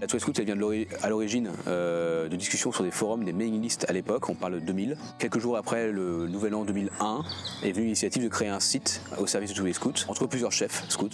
La Toile Scout, elle vient à l'origine euh, de discussions sur des forums, des mailing lists à l'époque, on parle de 2000. Quelques jours après le nouvel an 2001, est venue l'initiative de créer un site au service de tous les entre plusieurs chefs scouts.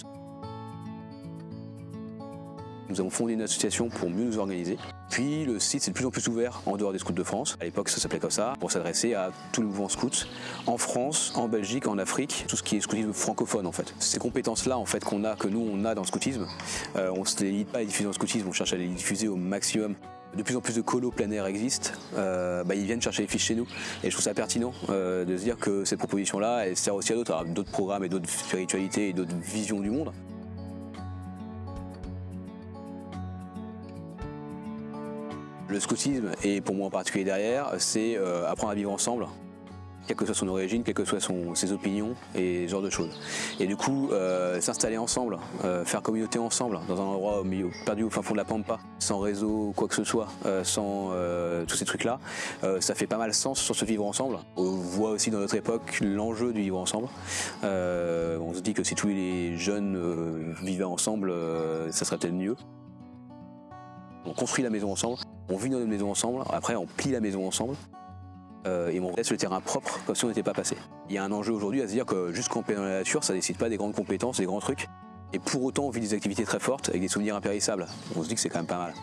Nous avons fondé une association pour mieux nous organiser. Puis le site s'est de plus en plus ouvert en dehors des scouts de France. À l'époque ça s'appelait comme ça, pour s'adresser à tout le mouvement scout en France, en Belgique, en Afrique, tout ce qui est scoutisme francophone en fait. Ces compétences-là en fait qu'on a, que nous on a dans le scoutisme, euh, on ne se les limite pas à les diffuser dans le scoutisme, on cherche à les diffuser au maximum. De plus en plus de colos plein air existent, euh, bah, ils viennent chercher les fiches chez nous. Et je trouve ça pertinent euh, de se dire que cette proposition-là, elle sert aussi à d'autres, d'autres programmes et d'autres spiritualités et d'autres visions du monde. Le scoutisme, et pour moi en particulier derrière, c'est euh, apprendre à vivre ensemble, quelle que soit son origine, quelles que soient ses opinions et ce genre de choses. Et du coup, euh, s'installer ensemble, euh, faire communauté ensemble, dans un endroit au milieu, perdu au fin fond de la pampa, sans réseau, quoi que ce soit, sans tous ces trucs-là, ça fait pas mal sens sur ce vivre ensemble. On voit aussi dans notre époque l'enjeu du vivre ensemble. on se dit que si tous les jeunes vivaient ensemble, ça serait peut-être mieux. On construit la maison ensemble, on vit dans notre maison ensemble, après on plie la maison ensemble euh, et on laisse le terrain propre comme si on n'était pas passé. Il y a un enjeu aujourd'hui à se dire que juste camper dans la nature, ça ne décide pas des grandes compétences, des grands trucs. Et pour autant, on vit des activités très fortes avec des souvenirs impérissables. On se dit que c'est quand même pas mal.